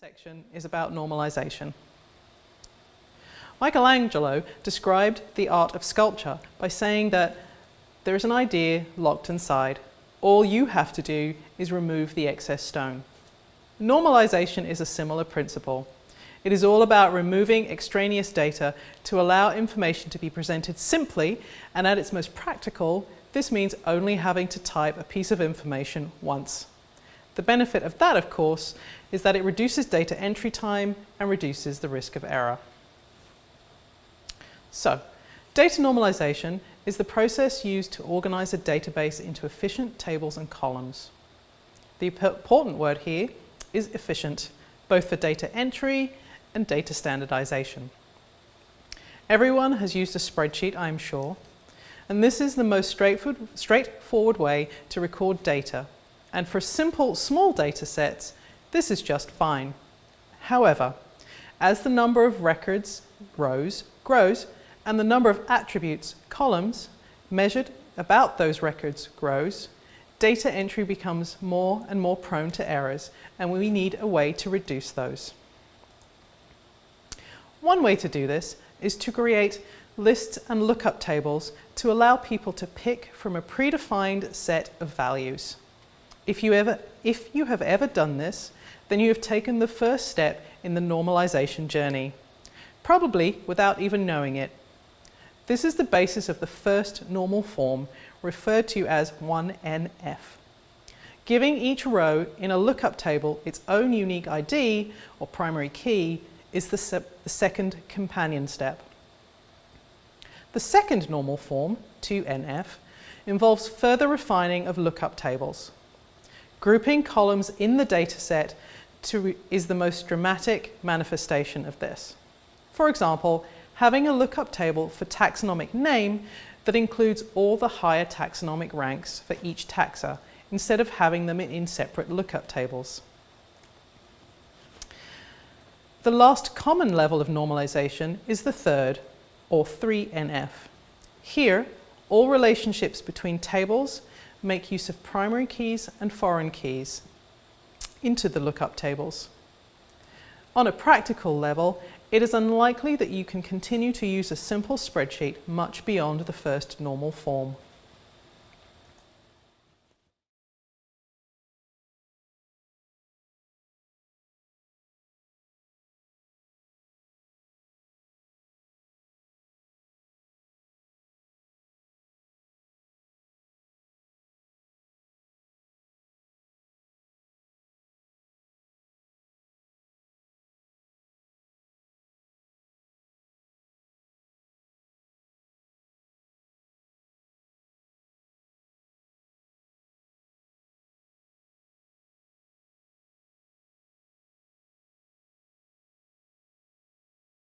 section is about normalization. Michelangelo described the art of sculpture by saying that there is an idea locked inside. All you have to do is remove the excess stone. Normalization is a similar principle. It is all about removing extraneous data to allow information to be presented simply and at its most practical, this means only having to type a piece of information once. The benefit of that, of course, is that it reduces data entry time and reduces the risk of error. So, data normalization is the process used to organize a database into efficient tables and columns. The important word here is efficient, both for data entry and data standardization. Everyone has used a spreadsheet, I'm sure, and this is the most straightforward way to record data. And for simple, small data sets, this is just fine. However, as the number of records grows, grows and the number of attributes, columns, measured about those records grows, data entry becomes more and more prone to errors and we need a way to reduce those. One way to do this is to create lists and lookup tables to allow people to pick from a predefined set of values. If you, ever, if you have ever done this, then you have taken the first step in the normalization journey, probably without even knowing it. This is the basis of the first normal form, referred to as 1NF. Giving each row in a lookup table its own unique ID, or primary key, is the, se the second companion step. The second normal form, 2NF, involves further refining of lookup tables. Grouping columns in the dataset is the most dramatic manifestation of this. For example, having a lookup table for taxonomic name that includes all the higher taxonomic ranks for each taxa, instead of having them in separate lookup tables. The last common level of normalization is the third, or 3NF. Here, all relationships between tables make use of primary keys and foreign keys into the lookup tables. On a practical level, it is unlikely that you can continue to use a simple spreadsheet much beyond the first normal form.